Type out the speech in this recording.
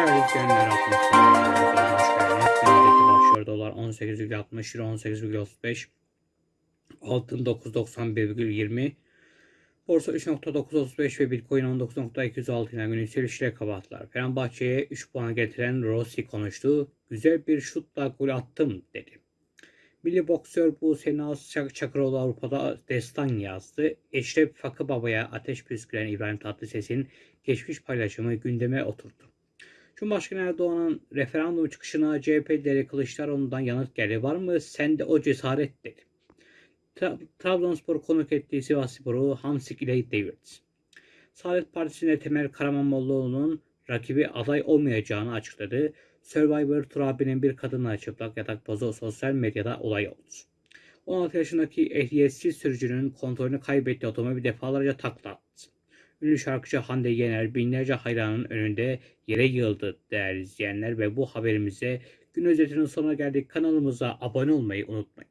Geldiniz. Neredeki başlıyor dolar 18,60 euro 18,35 altın 9.91,20 Borsa 3.935 ve Bitcoin 19.206 ile gün yükselişle kapattılar. Fenerbahçe'ye 3 puan getiren Rossi konuştu. Güzel bir şutla gol attım dedi. Milli boksör bu Senaz Çak Çakıroğlu Avrupa'da destan yazdı. Eşref Fakı Baba'ya ateş püsküren İbrahim Tatlıses'in geçmiş paylaşımı gündeme oturdu. Cumhurbaşkanı Erdoğan'ın referandum çıkışına CHP lideri Kılıçdaroğlu'ndan yanıt geldi. Var mı sende o cesaret dedi. Tra- Trabzonspor konuk ettiği Sivasspor'u Hamsik ile devirdi. Saadet Partisi'nde Temel Karamanlıoğlu'nun rakibi aday olmayacağını açıkladı. Survivor Turabi'nin bir kadınla çıplak yatak pozu sosyal medyada olay oldu. 16 yaşındaki ehliyetsiz sürücünün kontrolünü kaybettiği otomobil defalarca takla attı. Ünlü şarkıcı Hande Yener binlerce hayranın önünde yere yığıldı değerli izleyenler ve bu haberimize gün özetinin sonuna geldik. Kanalımıza abone olmayı unutmayın.